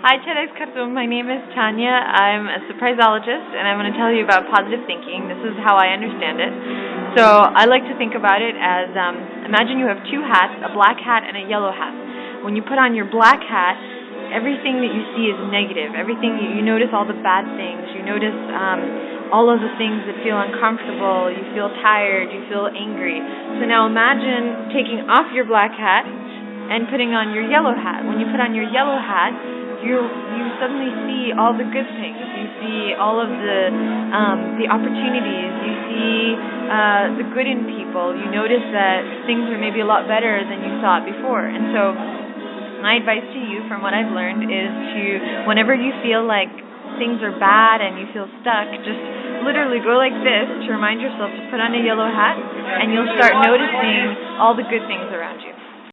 Hi, TEDx Khartoum. My name is Tanya. I'm a surpriseologist, and I'm going to tell you about positive thinking. This is how I understand it. So I like to think about it as um, imagine you have two hats, a black hat and a yellow hat. When you put on your black hat, everything that you see is negative. Everything you, you notice all the bad things. You notice um, all of the things that feel uncomfortable. You feel tired. You feel angry. So now imagine taking off your black hat and putting on your yellow hat. When you put on your yellow hat, you you suddenly see all the good things. You see all of the um, the opportunities. You see uh, the good in people. You notice that things are maybe a lot better than you thought before. And so, my advice to you, from what I've learned, is to whenever you feel like things are bad and you feel stuck, just literally go like this to remind yourself to put on a yellow hat, and you'll start noticing all the good things around you.